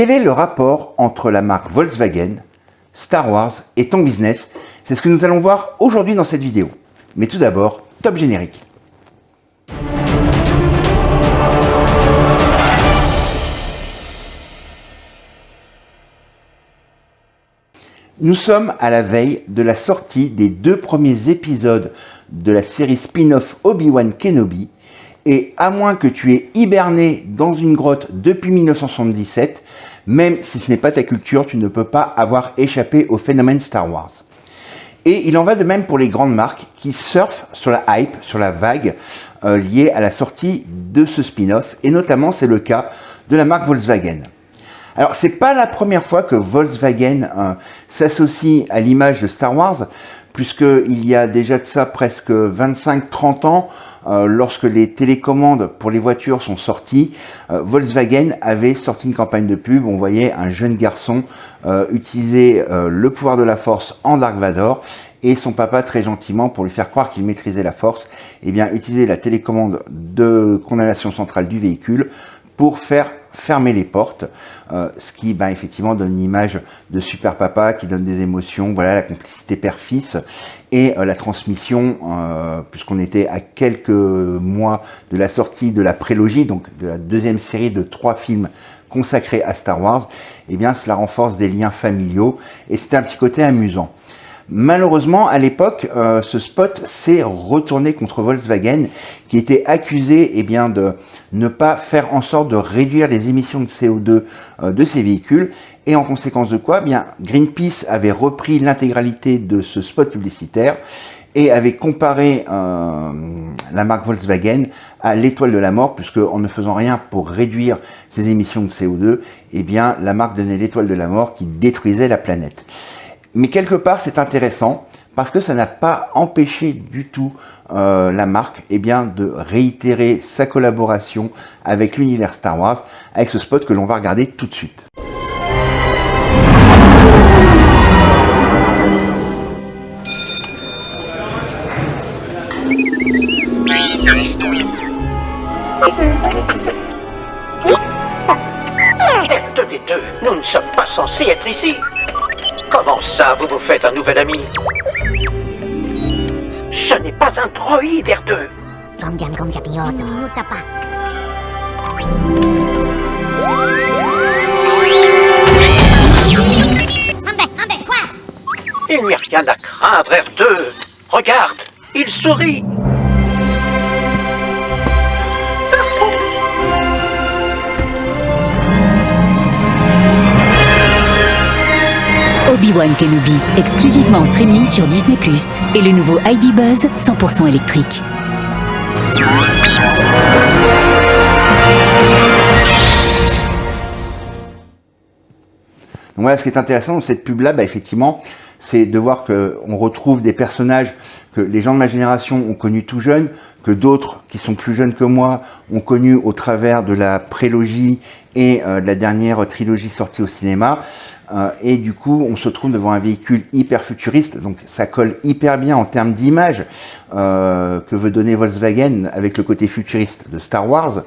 quel est le rapport entre la marque Volkswagen, Star Wars et ton business? C'est ce que nous allons voir aujourd'hui dans cette vidéo. Mais tout d'abord, top générique. Nous sommes à la veille de la sortie des deux premiers épisodes de la série spin-off Obi-Wan Kenobi et à moins que tu aies hiberné dans une grotte depuis 1977, même si ce n'est pas ta culture, tu ne peux pas avoir échappé au phénomène Star Wars. Et il en va de même pour les grandes marques qui surfent sur la hype, sur la vague euh, liée à la sortie de ce spin-off, et notamment c'est le cas de la marque Volkswagen. Alors, c'est pas la première fois que Volkswagen euh, s'associe à l'image de Star Wars, puisqu'il y a déjà de ça presque 25-30 ans, euh, lorsque les télécommandes pour les voitures sont sorties, euh, Volkswagen avait sorti une campagne de pub. On voyait un jeune garçon utiliser le pouvoir de la force en Dark Vador et son papa très gentiment pour lui faire croire qu'il maîtrisait la force, eh bien utiliser la télécommande de condamnation centrale du véhicule pour faire fermer les portes, euh, ce qui ben, effectivement donne une image de super papa qui donne des émotions, voilà la complicité père-fils et euh, la transmission, euh, puisqu'on était à quelques mois de la sortie de la prélogie, donc de la deuxième série de trois films consacrés à Star Wars, et eh bien cela renforce des liens familiaux et c'est un petit côté amusant. Malheureusement, à l'époque, euh, ce spot s'est retourné contre Volkswagen, qui était accusé eh bien, de ne pas faire en sorte de réduire les émissions de CO2 euh, de ses véhicules. Et en conséquence de quoi, eh bien, Greenpeace avait repris l'intégralité de ce spot publicitaire et avait comparé euh, la marque Volkswagen à l'étoile de la mort, puisque en ne faisant rien pour réduire ses émissions de CO2, eh bien, la marque donnait l'étoile de la mort qui détruisait la planète. Mais quelque part, c'est intéressant parce que ça n'a pas empêché du tout euh, la marque eh bien, de réitérer sa collaboration avec l'univers Star Wars avec ce spot que l'on va regarder tout de suite. des deux, nous ne sommes pas censés être ici. Comment ça, vous vous faites un nouvel ami Ce n'est pas un droïde, R2 Il n'y a rien à craindre, R2 Regarde, il sourit Obi-Wan Kenobi, exclusivement en streaming sur Disney+. Et le nouveau ID Buzz, 100% électrique. Donc voilà, ce qui est intéressant dans cette pub-là, bah, effectivement, c'est de voir qu'on retrouve des personnages que les gens de ma génération ont connus tout jeunes, que d'autres qui sont plus jeunes que moi ont connus au travers de la prélogie et euh, de la dernière trilogie sortie au cinéma. Euh, et du coup, on se trouve devant un véhicule hyper futuriste, donc ça colle hyper bien en termes d'image euh, que veut donner Volkswagen avec le côté futuriste de Star Wars.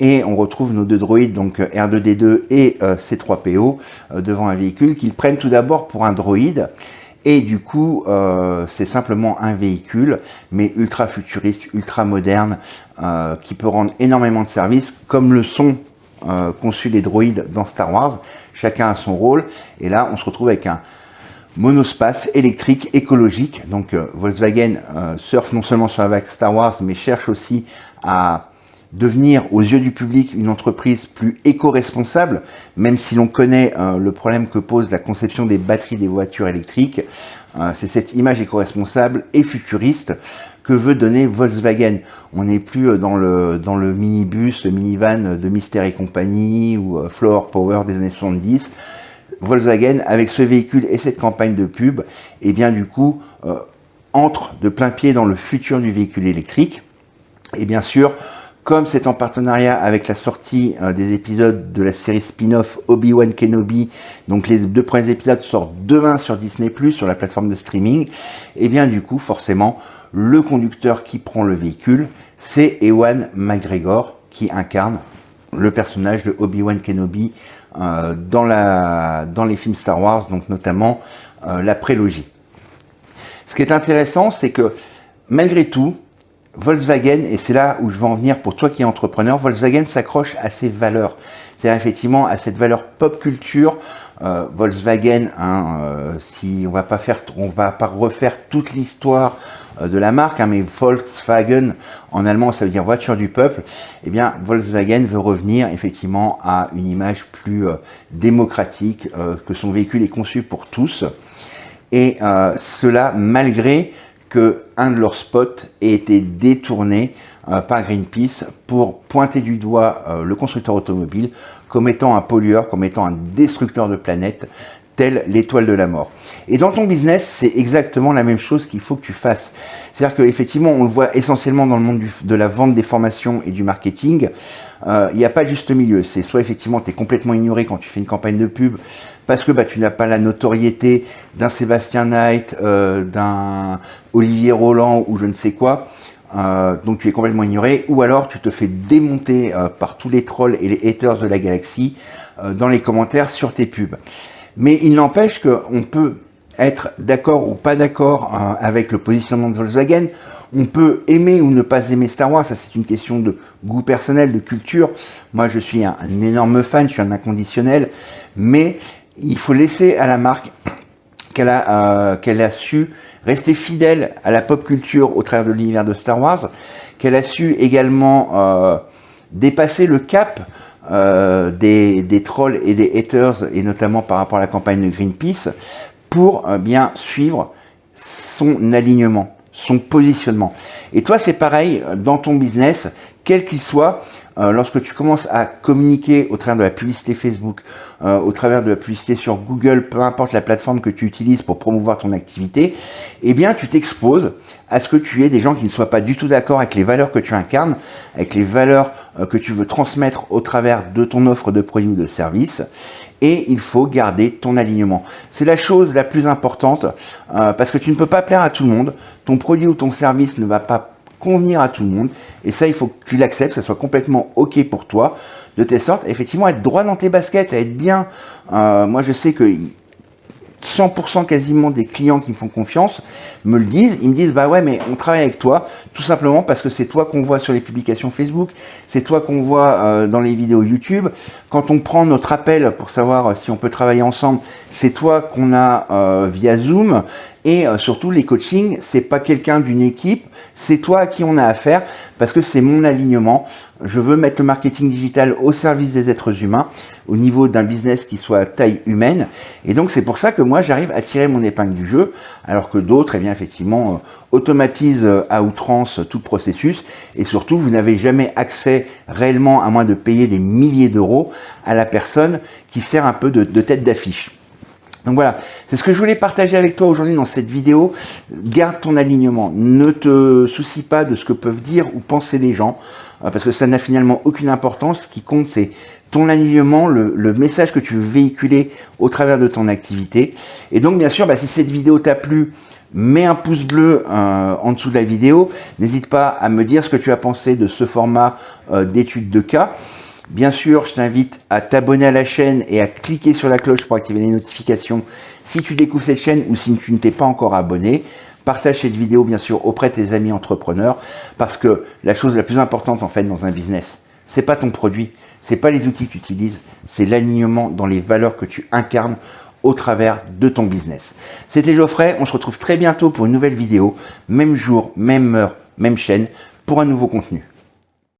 Et on retrouve nos deux droïdes, donc R2D2 et C3PO, devant un véhicule qu'ils prennent tout d'abord pour un droïde. Et du coup, euh, c'est simplement un véhicule, mais ultra futuriste, ultra moderne, euh, qui peut rendre énormément de services, comme le sont euh, conçus les droïdes dans Star Wars. Chacun a son rôle. Et là, on se retrouve avec un monospace électrique écologique. Donc Volkswagen surfe non seulement sur la vague Star Wars, mais cherche aussi à devenir aux yeux du public une entreprise plus éco-responsable, même si l'on connaît euh, le problème que pose la conception des batteries des voitures électriques, euh, c'est cette image éco-responsable et futuriste que veut donner Volkswagen. On n'est plus euh, dans le, dans le minibus, le minivan de Mystère et compagnie ou Floor Power des années 70. Volkswagen, avec ce véhicule et cette campagne de pub, et eh bien du coup, entre de plein pied dans le futur du véhicule électrique. Et bien sûr, comme c'est en partenariat avec la sortie euh, des épisodes de la série spin-off Obi-Wan Kenobi, donc les deux premiers épisodes sortent demain sur Disney+, sur la plateforme de streaming, et eh bien du coup, forcément, le conducteur qui prend le véhicule, c'est Ewan McGregor, qui incarne le personnage de Obi-Wan Kenobi dans, la, dans les films Star Wars, donc notamment la prélogie. Ce qui est intéressant, c'est que malgré tout, Volkswagen, et c'est là où je veux en venir pour toi qui es entrepreneur, Volkswagen s'accroche à ses valeurs. C'est-à-dire effectivement à cette valeur pop culture. Euh, Volkswagen, hein, euh, si on va pas faire, on va pas refaire toute l'histoire euh, de la marque, hein, mais Volkswagen en allemand ça veut dire voiture du peuple. Eh bien, Volkswagen veut revenir effectivement à une image plus démocratique, que son véhicule est conçu pour tous. Et cela malgré que un de leurs spots ait été détourné euh, par Greenpeace pour pointer du doigt euh, le constructeur automobile comme étant un pollueur, comme étant un destructeur de planète, tel l'étoile de la mort. Et dans ton business, c'est exactement la même chose qu'il faut que tu fasses. C'est-à-dire qu'effectivement, on le voit essentiellement dans le monde de la vente des formations et du marketing, euh, il n'y a pas juste milieu. C'est soit effectivement tu es complètement ignoré quand tu fais une campagne de pub, parce que bah, tu n'as pas la notoriété d'un Sébastien Knight, euh, d'un Olivier Roland ou je ne sais quoi, euh, donc tu es complètement ignoré, ou alors tu te fais démonter par tous les trolls et les haters de la galaxie dans les commentaires sur tes pubs. Mais il n'empêche qu'on peut être d'accord ou pas d'accord avec le positionnement de Volkswagen, on peut aimer ou ne pas aimer Star Wars, ça c'est une question de goût personnel, de culture. Moi je suis un, énorme fan, je suis un inconditionnel, mais il faut laisser à la marque qu'elle a, euh, a su rester fidèle à la pop culture au travers de l'univers de Star Wars, qu'elle a su également euh, dépasser le cap euh, des, des, trolls et des haters, et notamment par rapport à la campagne de Greenpeace, pour bien suivre son alignement, son positionnement. Et toi, c'est pareil dans ton business, quel qu'il soit, euh, lorsque tu commences à communiquer au travers de la publicité Facebook, euh, au travers de la publicité sur Google, peu importe la plateforme que tu utilises pour promouvoir ton activité, eh bien tu t'exposes à ce que tu aies des gens qui ne soient pas du tout d'accord avec les valeurs que tu incarnes, avec les valeurs euh, que tu veux transmettre au travers de ton offre de produit ou de service et il faut garder ton alignement. C'est la chose la plus importante parce que tu ne peux pas plaire à tout le monde. Ton produit ou ton service ne va pas convenir à tout le monde. Et ça, il faut que tu l'acceptes, que ça soit complètement OK pour toi, de telle sorte, effectivement, être droit dans tes baskets, être bien. Euh, moi, je sais que 100% quasiment des clients qui me font confiance me le disent. Ils me disent, bah ouais, mais on travaille avec toi, tout simplement parce que c'est toi qu'on voit sur les publications Facebook, c'est toi qu'on voit euh, dans les vidéos YouTube. Quand on prend notre appel pour savoir si on peut travailler ensemble, c'est toi qu'on a euh, via Zoom. Et surtout, les coachings, c'est pas quelqu'un d'une équipe, c'est toi à qui on a affaire, parce que c'est mon alignement. Je veux mettre le marketing digital au service des êtres humains, au niveau d'un business qui soit taille humaine. Et donc, c'est pour ça que moi, j'arrive à tirer mon épingle du jeu, alors que d'autres, eh bien, effectivement, automatisent à outrance tout le processus. Et surtout, vous n'avez jamais accès réellement, à moins de payer des milliers d'euros, à la personne qui sert un peu de tête d'affiche. Donc voilà, c'est ce que je voulais partager avec toi aujourd'hui dans cette vidéo. Garde ton alignement, ne te soucie pas de ce que peuvent dire ou penser les gens, euh, parce que ça n'a finalement aucune importance. Ce qui compte, c'est ton alignement, le, message que tu veux véhiculer au travers de ton activité. Et donc, bien sûr, bah, si cette vidéo t'a plu, mets un pouce bleu euh, en dessous de la vidéo. N'hésite pas à me dire ce que tu as pensé de ce format euh, d'étude de cas. Bien sûr, je t'invite à t'abonner à la chaîne et à cliquer sur la cloche pour activer les notifications si tu découvres cette chaîne ou si tu ne t'es pas encore abonné. Partage cette vidéo bien sûr auprès de tes amis entrepreneurs parce que la chose la plus importante en fait dans un business, c'est pas ton produit, c'est pas les outils que tu utilises, c'est l'alignement dans les valeurs que tu incarnes au travers de ton business. C'était Geoffrey, on se retrouve très bientôt pour une nouvelle vidéo, même jour, même heure, même chaîne, pour un nouveau contenu.